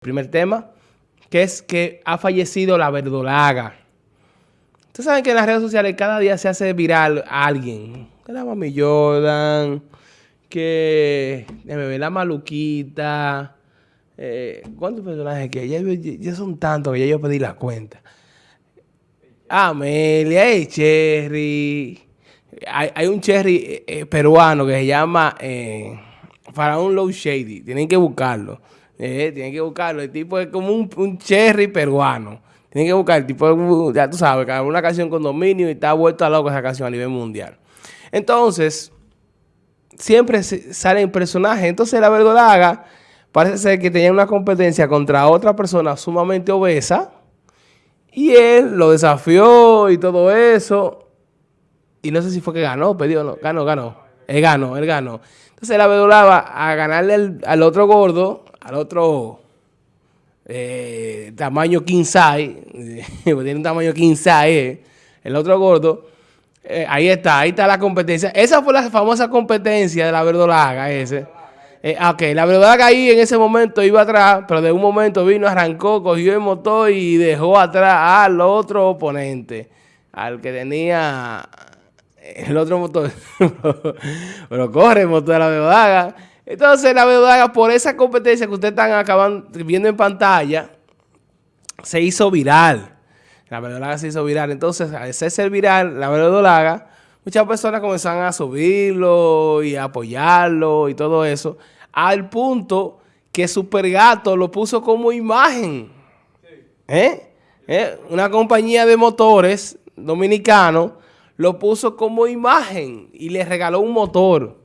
Primer tema, que es que ha fallecido la verdolaga. Ustedes saben que en las redes sociales cada día se hace viral alguien. Que la Mami Jordan, que me la maluquita. Eh, ¿Cuántos personajes que ya, ya, son tantos que ya yo pedí la cuenta? Amelia, hay Cherry. Hay, un Cherry eh, eh, peruano que se llama eh, Faraón Low Shady. Tienen que buscarlo. Eh, tienen que buscarlo. El tipo es como un, cherry peruano. Tienen que buscar el tipo, ya tú sabes, una canción con dominio y está vuelto a loco esa canción a nivel mundial. Entonces, siempre salen personajes. Entonces, la verdolaga parece ser que tenía una competencia contra otra persona sumamente obesa. Y él lo desafió y todo eso. Y no sé si fue que ganó, pedió no. Ganó, ganó. Él ganó, él ganó. Entonces la verdolaga a ganarle al otro gordo, al otro eh, tamaño king size, tiene un tamaño king size, el otro gordo, eh, ahí está, ahí está la competencia. Esa fue la famosa competencia de la verdolaga, ese. Eh, ok, la verdolaga ahí en ese momento iba atrás, pero de un momento vino, arrancó, cogió el motor y dejó atrás al otro oponente, al que tenía el otro motor. pero corre el motor de la verdolaga. Entonces la verdad, por esa competencia que ustedes están acabando viendo en pantalla, se hizo viral. La verdolaga se hizo viral. Entonces, al ser viral, la verdolaga, muchas personas comenzaron a subirlo y a apoyarlo y todo eso, al punto que Supergato lo puso como imagen. ¿Eh? ¿Eh? Una compañía de motores dominicano lo puso como imagen y le regaló un motor.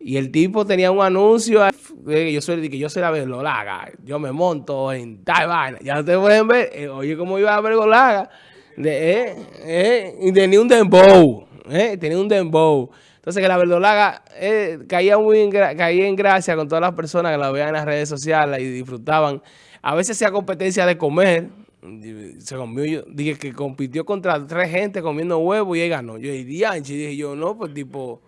Y el tipo tenía un anuncio que yo soy, que yo soy la verdolaga. Yo me monto en tal Ya ustedes pueden ver, eh, oye cómo iba la verdolaga. De, eh, eh, y tenía un dembow. Eh, tenía un dembow. Entonces que la verdolaga eh, caía muy caía en gracia con todas las personas que la veían en las redes sociales y disfrutaban. A veces hacía competencia de comer. Se comió, dije que compitió contra tres gente comiendo huevo y ahí ganó. Yo dije, dije yo, no, pues tipo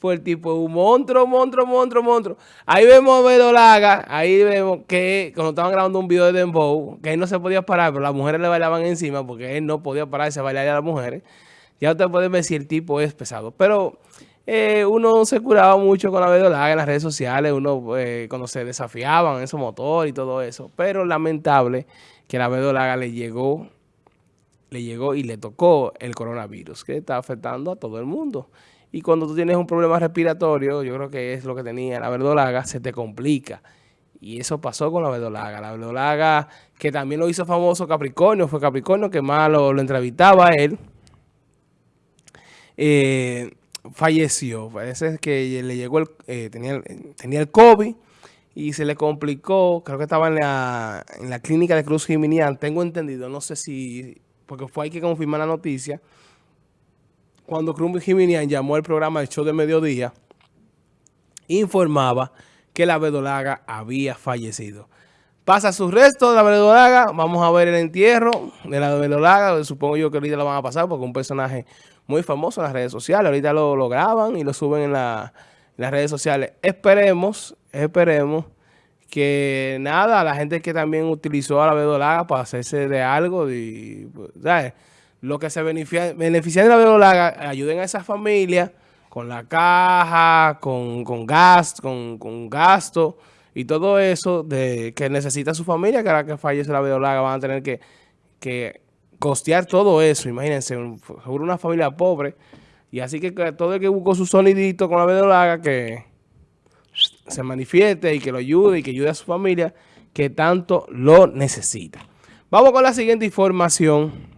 fue el tipo un monstruo, monstruo, monstruo, monstruo. Ahí vemos a Bedolaga, ahí vemos que cuando estaban grabando un video de Dembow, que él no se podía parar, pero las mujeres le bailaban encima porque él no podía pararse a bailar a las mujeres. Ya ustedes pueden ver si el tipo es pesado. Pero eh, uno se curaba mucho con la Bedolaga en las redes sociales, uno eh, cuando se desafiaban en esos motores y todo eso. Pero lamentable que la Bedolaga le llegó, le llegó y le tocó el coronavirus, que está afectando a todo el mundo. Y cuando tú tienes un problema respiratorio, yo creo que es lo que tenía la verdolaga, se te complica. Y eso pasó con la verdolaga. La verdolaga, que también lo hizo famoso Capricornio, fue Capricornio que más lo, entrevistaba a él. Eh, falleció. Parece que le llegó el, eh, tenía, tenía el COVID y se le complicó. Creo que estaba en la, en la clínica de Cruz Jiminián. Tengo entendido, no sé si, porque fue hay que confirmar la noticia cuando Cruz Jiménez llamó al programa del show de mediodía, informaba que la verdolaga había fallecido. Pasa su resto de la verdolaga, vamos a ver el entierro de la verdolaga, supongo yo que ahorita lo van a pasar porque es un personaje muy famoso en las redes sociales, ahorita lo, graban y lo suben en, las redes sociales. Esperemos, esperemos que nada, la gente que también utilizó a la verdolaga para hacerse de algo, y, pues, ¿sabes? Lo que se beneficia, de la verdolaga, ayuden a esa familia con la caja, con, con, con, con gasto y todo eso de que necesita su familia, que ahora que fallece la verdolaga van a tener que, que costear todo eso. Imagínense, sobre una familia pobre. Y así que todo el que buscó su sonidito con la verdolaga, que se manifieste y que lo ayude y que ayude a su familia, que tanto lo necesita. Vamos con la siguiente información.